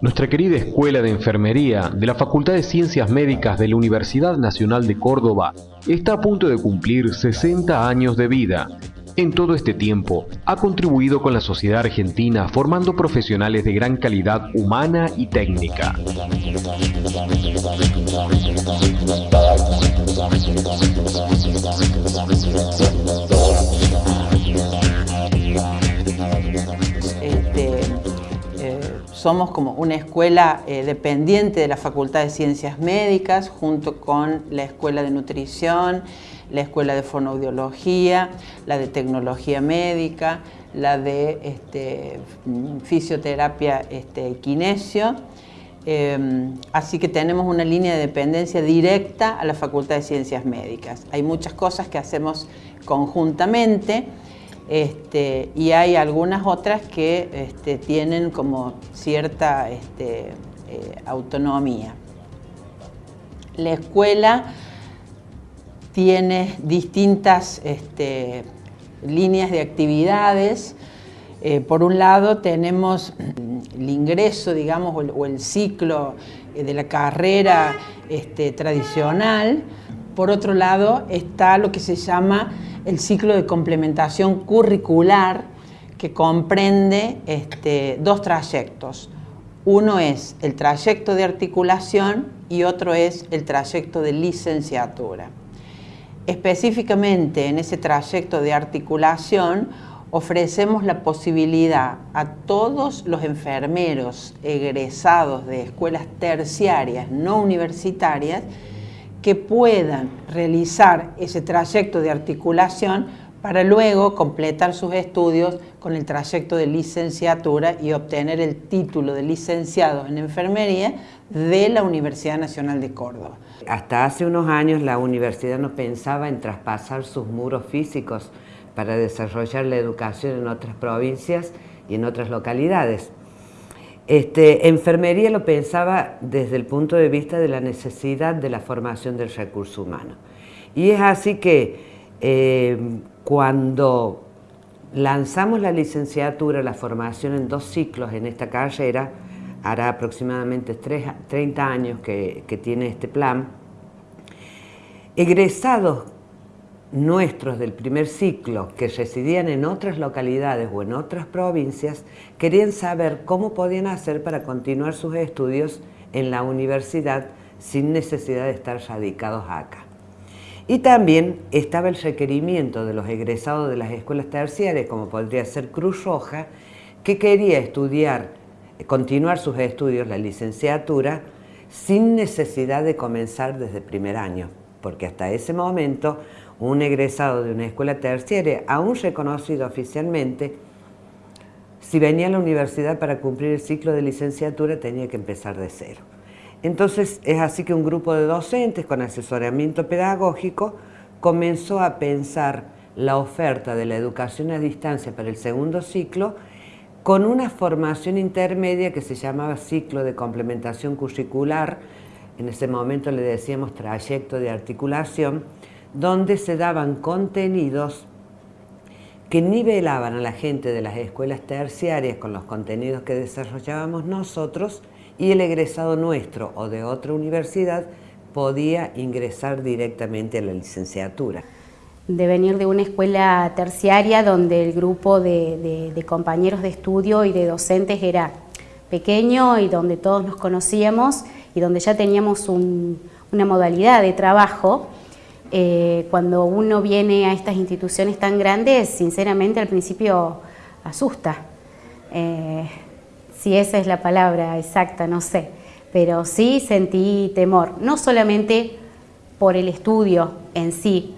Nuestra querida Escuela de Enfermería de la Facultad de Ciencias Médicas de la Universidad Nacional de Córdoba está a punto de cumplir 60 años de vida. En todo este tiempo, ha contribuido con la sociedad argentina formando profesionales de gran calidad humana y técnica. Este, eh, somos como una escuela eh, dependiente de la Facultad de Ciencias Médicas junto con la Escuela de Nutrición, la Escuela de Fonoaudiología, la de Tecnología Médica, la de este, Fisioterapia este, Kinesio. Eh, así que tenemos una línea de dependencia directa a la Facultad de Ciencias Médicas. Hay muchas cosas que hacemos conjuntamente este, y hay algunas otras que este, tienen como cierta eh, autonomía. La escuela tiene distintas este, líneas de actividades. Eh, por un lado tenemos el ingreso, digamos, o el, ciclo eh, de la carrera este, tradicional. Por otro lado está lo que se llama el ciclo de complementación curricular, que comprende este, dos trayectos. Uno es el trayecto de articulación y otro es el trayecto de licenciatura. Específicamente en ese trayecto de articulación ofrecemos la posibilidad a todos los enfermeros egresados de escuelas terciarias no universitarias que puedan realizar ese trayecto de articulación para luego completar sus estudios con el trayecto de licenciatura y obtener el título de licenciado en enfermería de la Universidad Nacional de Córdoba. Hasta hace unos años la universidad no pensaba en traspasar sus muros físicos para desarrollar la educación en otras provincias y en otras localidades. Este, enfermería lo pensaba desde el punto de vista de la necesidad de la formación del recurso humano. Y es así que eh, cuando lanzamos la licenciatura, la formación en dos ciclos en esta carrera, hará aproximadamente 30 años que, tiene este plan, egresados nuestros del primer ciclo que residían en otras localidades o en otras provincias querían saber cómo podían hacer para continuar sus estudios en la universidad sin necesidad de estar radicados acá. Y también estaba el requerimiento de los egresados de las escuelas terciarias, como podría ser Cruz Roja, que quería estudiar continuar sus estudios, la licenciatura, sin necesidad de comenzar desde primer año, porque hasta ese momento un egresado de una escuela terciaria, aún reconocido oficialmente, si venía a la universidad para cumplir el ciclo de licenciatura tenía que empezar de cero. Entonces es así que un grupo de docentes con asesoramiento pedagógico comenzó a pensar la oferta de la educación a distancia para el segundo ciclo con una formación intermedia que se llamaba ciclo de complementación curricular, en ese momento le decíamos trayecto de articulación, donde se daban contenidos que nivelaban a la gente de las escuelas terciarias con los contenidos que desarrollábamos nosotros y el egresado nuestro o de otra universidad podía ingresar directamente a la licenciatura de venir de una escuela terciaria donde el grupo de, compañeros de estudio y de docentes era pequeño y donde todos nos conocíamos y donde ya teníamos una modalidad de trabajo. Eh, cuando uno viene a estas instituciones tan grandes, sinceramente al principio asusta. Eh, si esa es la palabra exacta, no sé. Pero sí sentí temor, no solamente por el estudio en sí,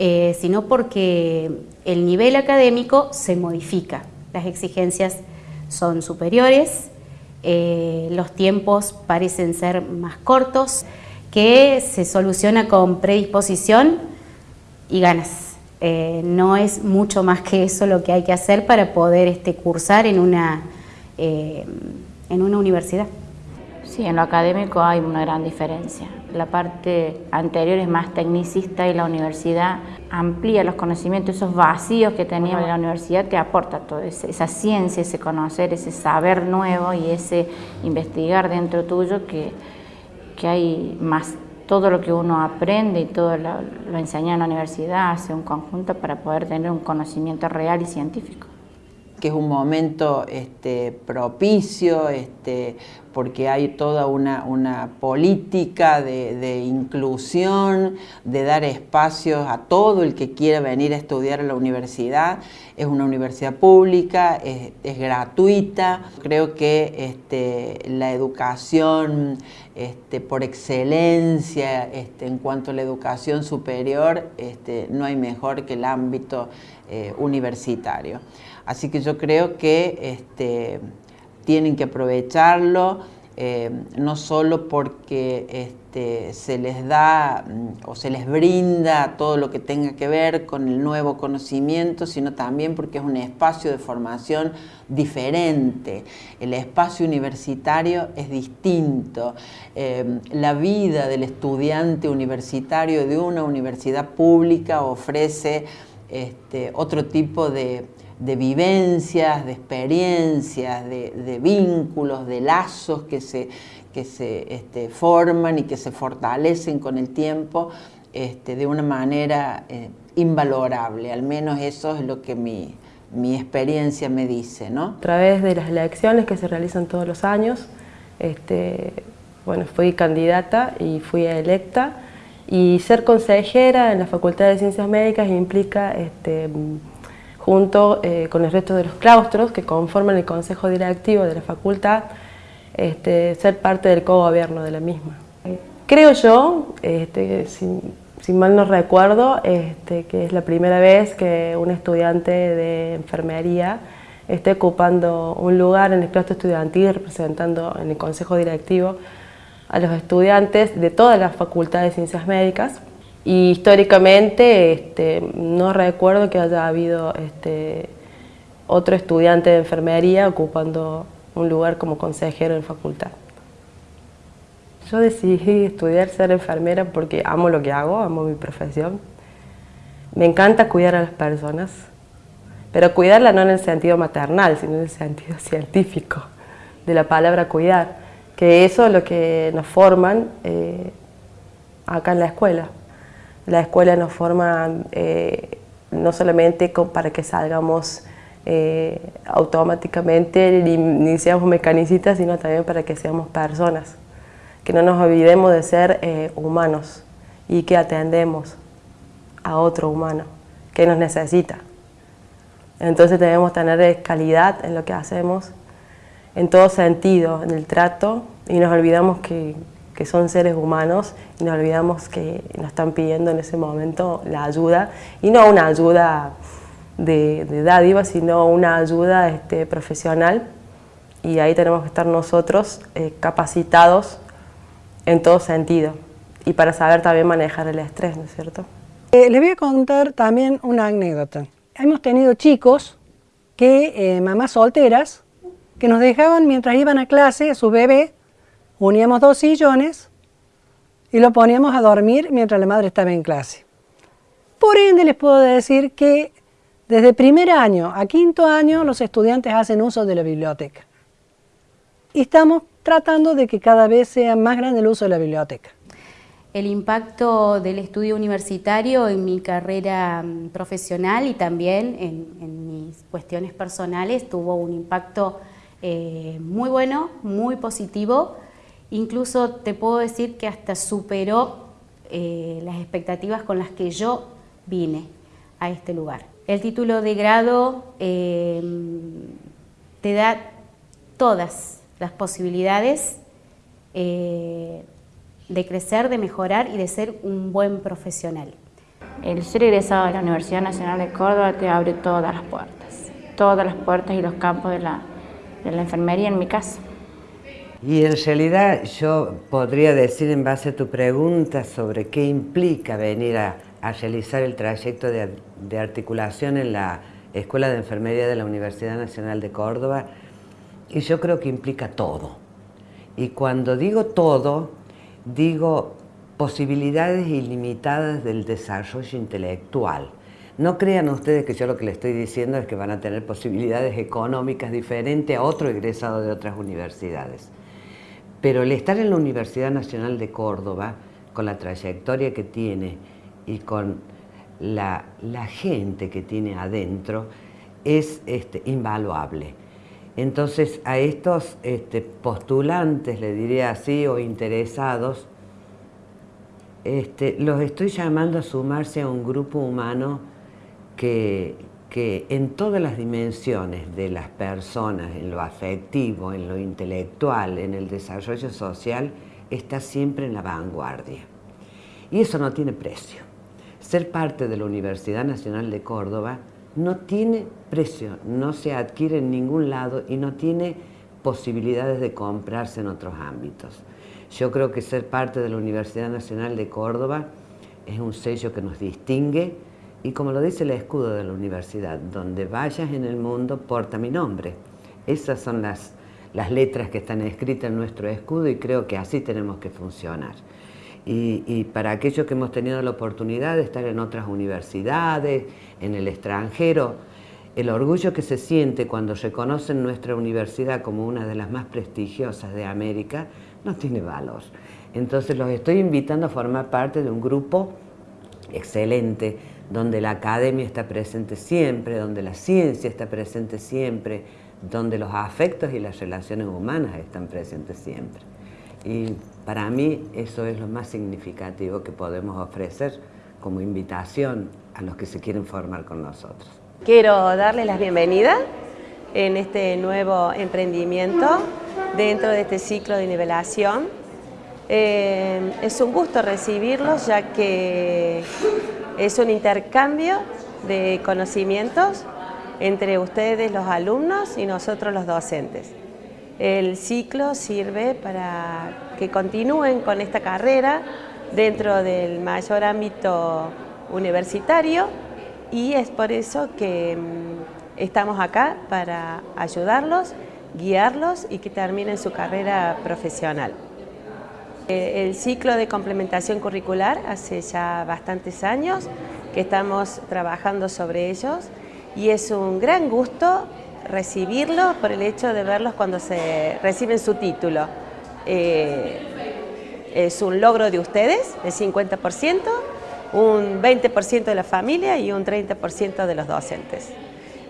eh, sino porque el nivel académico se modifica, las exigencias son superiores, eh, los tiempos parecen ser más cortos que se soluciona con predisposición y ganas. Eh, no es mucho más que eso lo que hay que hacer para poder este, cursar en una, en una universidad. Sí, en lo académico hay una gran diferencia. La parte anterior es más tecnicista y la universidad amplía los conocimientos, esos vacíos que teníamos en la universidad te aporta toda esa ciencia, ese conocer, ese saber nuevo y ese investigar dentro tuyo que, que hay más todo lo que uno aprende y todo lo, lo enseña en la universidad hace un conjunto para poder tener un conocimiento real y científico. Que es un momento este, propicio, este, porque hay toda una, política de, inclusión, de dar espacios a todo el que quiera venir a estudiar a la universidad. Es una universidad pública, es, gratuita. Creo que este, la educación este, por excelencia este, en cuanto a la educación superior, no hay mejor que el ámbito eh, universitario. Así que yo creo que este, tienen que aprovecharlo, eh, no solo porque este, se les da mm, o se les brinda todo lo que tenga que ver con el nuevo conocimiento, sino también porque es un espacio de formación diferente. El espacio universitario es distinto. Eh, la vida del estudiante universitario de una universidad pública ofrece este, otro tipo de de vivencias, de experiencias, de, vínculos, de lazos que se, que se este, forman y que se fortalecen con el tiempo este, de una manera eh, invalorable. Al menos eso es lo que mi, experiencia me dice. ¿no? A través de las elecciones que se realizan todos los años, este, bueno, fui candidata y fui electa y ser consejera en la Facultad de Ciencias Médicas implica este, junto eh, con el resto de los claustros que conforman el consejo directivo de la facultad, este, ser parte del co-gobierno de la misma. Creo yo, este, si, mal no recuerdo, este, que es la primera vez que un estudiante de enfermería esté ocupando un lugar en el claustro estudiantil representando en el consejo directivo a los estudiantes de todas las facultades de ciencias médicas y históricamente este, no recuerdo que haya habido este, otro estudiante de enfermería ocupando un lugar como consejero en facultad. Yo decidí estudiar ser enfermera porque amo lo que hago, amo mi profesión. Me encanta cuidar a las personas, pero cuidarla no en el sentido maternal, sino en el sentido científico de la palabra cuidar, que eso es lo que nos forman eh, acá en la escuela. La escuela nos forma eh, no solamente para que salgamos eh, automáticamente ni, seamos mecanicistas, sino también para que seamos personas, que no nos olvidemos de ser eh, humanos y que atendemos a otro humano que nos necesita. Entonces debemos tener calidad en lo que hacemos, en todo sentido, en el trato, y nos olvidamos que, que son seres humanos y nos olvidamos que nos están pidiendo en ese momento la ayuda y no una ayuda de, dádiva, sino una ayuda este, profesional y ahí tenemos que estar nosotros eh, capacitados en todo sentido y para saber también manejar el estrés, ¿no es cierto? Eh, les voy a contar también una anécdota. Hemos tenido chicos que, eh, mamás solteras, que nos dejaban mientras iban a clase a su bebé uníamos dos sillones y lo poníamos a dormir mientras la madre estaba en clase. Por ende les puedo decir que desde primer año a quinto año los estudiantes hacen uso de la biblioteca. Y estamos tratando de que cada vez sea más grande el uso de la biblioteca. El impacto del estudio universitario en mi carrera mm, profesional y también en, mis cuestiones personales tuvo un impacto eh, muy bueno, muy positivo, Incluso te puedo decir que hasta superó eh, las expectativas con las que yo vine a este lugar. El título de grado eh, te da todas las posibilidades eh, de crecer, de mejorar y de ser un buen profesional. El ser egresado de la Universidad Nacional de Córdoba te abre todas las puertas, todas las puertas y los campos de la, de la enfermería en mi caso Y en realidad yo podría decir en base a tu pregunta sobre qué implica venir a, realizar el trayecto de, articulación en la Escuela de Enfermería de la Universidad Nacional de Córdoba, y yo creo que implica todo. Y cuando digo todo, digo posibilidades ilimitadas del desarrollo intelectual. No crean ustedes que yo lo que les estoy diciendo es que van a tener posibilidades económicas diferentes a otro egresado de otras universidades. Pero el estar en la Universidad Nacional de Córdoba, con la trayectoria que tiene y con la, gente que tiene adentro, es este, invaluable. Entonces a estos este, postulantes, le diría así, o interesados, este, los estoy llamando a sumarse a un grupo humano que, en todas las dimensiones de las personas, en lo afectivo, en lo intelectual, en el desarrollo social, está siempre en la vanguardia. Y eso no tiene precio. Ser parte de la Universidad Nacional de Córdoba no tiene precio, no se adquiere en ningún lado y no tiene posibilidades de comprarse en otros ámbitos. Yo creo que ser parte de la Universidad Nacional de Córdoba es un sello que nos distingue, y como lo dice el escudo de la universidad, donde vayas en el mundo, porta mi nombre. Esas son las, las letras que están escritas en nuestro escudo y creo que así tenemos que funcionar. Y, y, para aquellos que hemos tenido la oportunidad de estar en otras universidades, en el extranjero, el orgullo que se siente cuando reconocen nuestra universidad como una de las más prestigiosas de América no tiene valor. Entonces los estoy invitando a formar parte de un grupo excelente, donde la academia está presente siempre, donde la ciencia está presente siempre, donde los afectos y las relaciones humanas están presentes siempre. Y para mí eso es lo más significativo que podemos ofrecer como invitación a los que se quieren formar con nosotros. Quiero darles la bienvenida en este nuevo emprendimiento dentro de este ciclo de nivelación. Eh, es un gusto recibirlos ya que es un intercambio de conocimientos entre ustedes los alumnos y nosotros los docentes. El ciclo sirve para que continúen con esta carrera dentro del mayor ámbito universitario y es por eso que mm, estamos acá para ayudarlos, guiarlos y que terminen su carrera profesional. Eh, el ciclo de complementación curricular hace ya bastantes años que estamos trabajando sobre ellos y es un gran gusto recibirlos por el hecho de verlos cuando se reciben su título. Eh, es un logro de ustedes, el 50%, un 20% de la familia y un 30% de los docentes.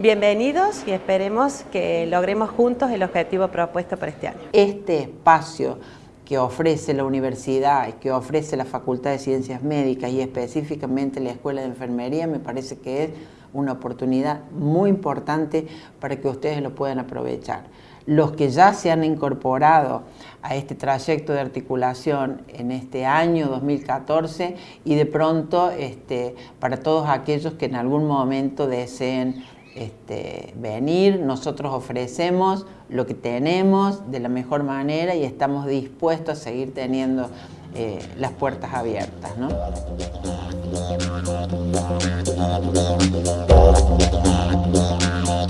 Bienvenidos y esperemos que logremos juntos el objetivo propuesto para este año. Este espacio que ofrece la universidad que ofrece la Facultad de Ciencias Médicas y específicamente la Escuela de Enfermería me parece que es una oportunidad muy importante para que ustedes lo puedan aprovechar. Los que ya se han incorporado a este trayecto de articulación en este año 2014 y de pronto este, para todos aquellos que en algún momento deseen este, venir, nosotros ofrecemos lo que tenemos de la mejor manera y estamos dispuestos a seguir teniendo eh, las puertas abiertas.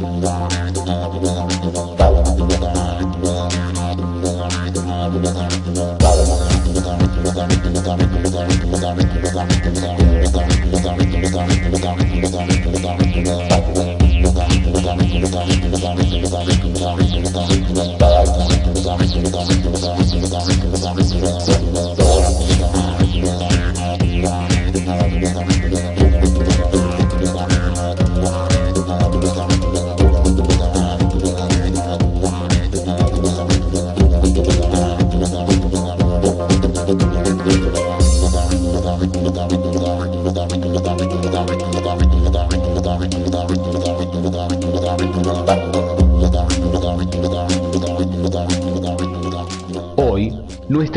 Hoy,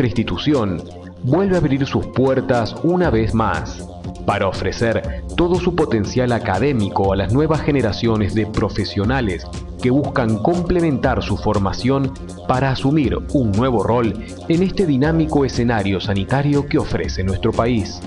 institución vuelve a abrir sus puertas una vez más para ofrecer todo su potencial académico a las nuevas generaciones de profesionales que buscan complementar su formación para asumir un nuevo rol en este dinámico escenario sanitario que ofrece nuestro país.